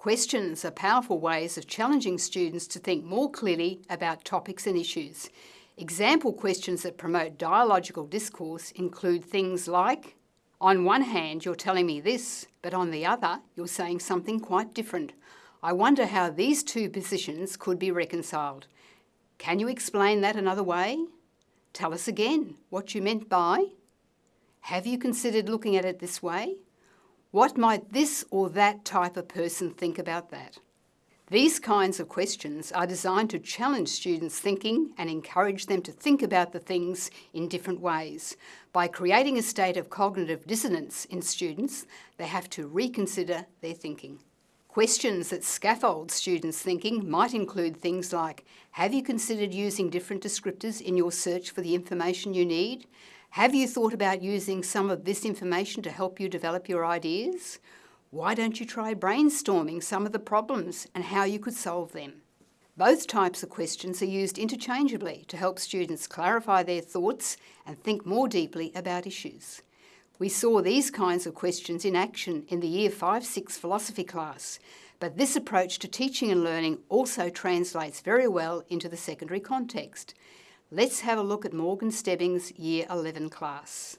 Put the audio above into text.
Questions are powerful ways of challenging students to think more clearly about topics and issues. Example questions that promote dialogical discourse include things like, on one hand, you're telling me this, but on the other, you're saying something quite different. I wonder how these two positions could be reconciled. Can you explain that another way? Tell us again what you meant by. Have you considered looking at it this way? What might this or that type of person think about that? These kinds of questions are designed to challenge students' thinking and encourage them to think about the things in different ways. By creating a state of cognitive dissonance in students, they have to reconsider their thinking. Questions that scaffold students' thinking might include things like, have you considered using different descriptors in your search for the information you need? Have you thought about using some of this information to help you develop your ideas? Why don't you try brainstorming some of the problems and how you could solve them? Both types of questions are used interchangeably to help students clarify their thoughts and think more deeply about issues. We saw these kinds of questions in action in the Year 5-6 philosophy class, but this approach to teaching and learning also translates very well into the secondary context. Let's have a look at Morgan Stebbings' Year 11 class.